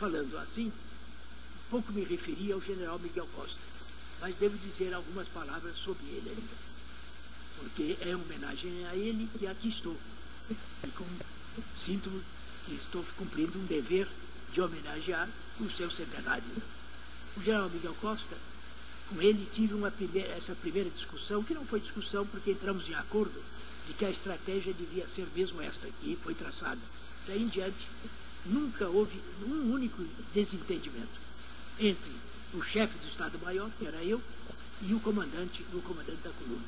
Falando assim, pouco me referi ao general Miguel Costa, mas devo dizer algumas palavras sobre ele ainda, porque é homenagem a ele que aqui estou. E com, sinto que estou cumprindo um dever de homenagear o seu centenário. O general Miguel Costa, com ele tive uma primeira, essa primeira discussão, que não foi discussão porque entramos em acordo de que a estratégia devia ser mesmo esta que foi traçada. Daí em diante, nunca houve um único desentendimento entre o chefe do Estado-Maior, que era eu, e o comandante, o comandante da coluna.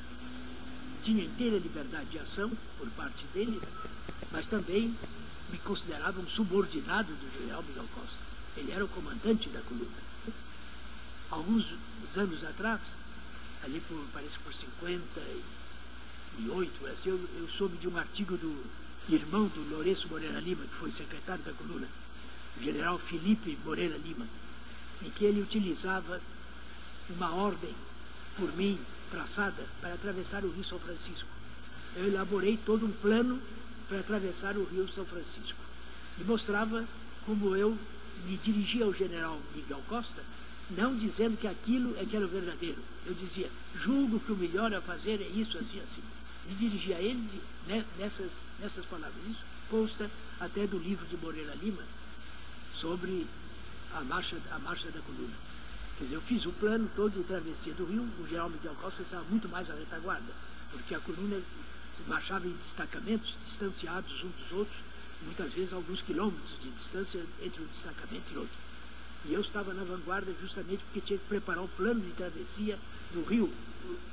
Tinha inteira liberdade de ação por parte dele, mas também me considerava um subordinado do general Miguel Costa. Ele era o comandante da coluna. Alguns anos atrás, ali por, parece por 58, assim, eu, eu soube de um artigo do irmão do Lourenço Moreira Lima, que foi secretário da coluna, general Felipe Moreira Lima, em que ele utilizava uma ordem por mim traçada para atravessar o Rio São Francisco. Eu elaborei todo um plano para atravessar o Rio São Francisco e mostrava como eu me dirigia ao general Miguel Costa, não dizendo que aquilo é que era o verdadeiro. Eu dizia, julgo que o melhor a fazer é isso, assim, assim. Me dirigia a ele né, nessas, nessas palavras. Isso consta até do livro de Moreira Lima sobre a marcha, a marcha da coluna. Quer dizer, eu fiz o plano todo de travessia do rio, o general Miguel Costa estava muito mais à retaguarda, porque a coluna marchava em destacamentos, distanciados uns dos outros, muitas vezes alguns quilômetros de distância entre um destacamento e outro. E eu estava na vanguarda justamente porque tinha que preparar o plano de travessia do rio,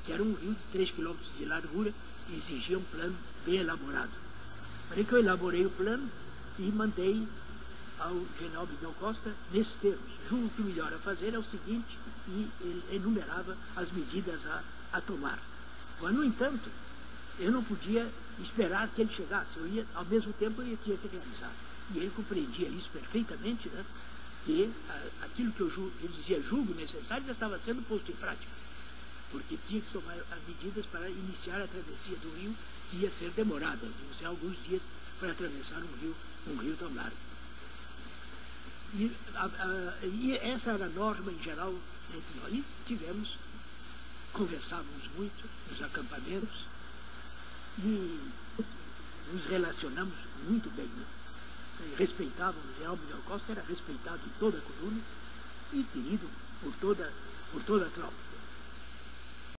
que era um rio de 3 quilômetros de largura e exigia um plano bem elaborado. Falei que eu elaborei o plano e mandei ao general Miguel Costa nesses termos. Julgo que o melhor a fazer é o seguinte, e ele enumerava as medidas a, a tomar. Mas, no entanto, eu não podia esperar que ele chegasse. Eu ia, ao mesmo tempo, eu tinha que realizar. E ele compreendia isso perfeitamente, né? Que aquilo que eu, eu dizia julgo necessário já estava sendo posto em prática. Porque tinha que tomar as medidas para iniciar a travessia do rio, que ia ser demorada, iam ser alguns dias para atravessar um rio, um rio tão largo. E, a, a, e, essa era a norma em geral entre nós. E tivemos, conversávamos muito nos acampamentos e nos relacionamos muito bem. Né? Respeitávamos, o general Miguel Costa era respeitado em toda a coluna e querido por toda, por toda a tropa.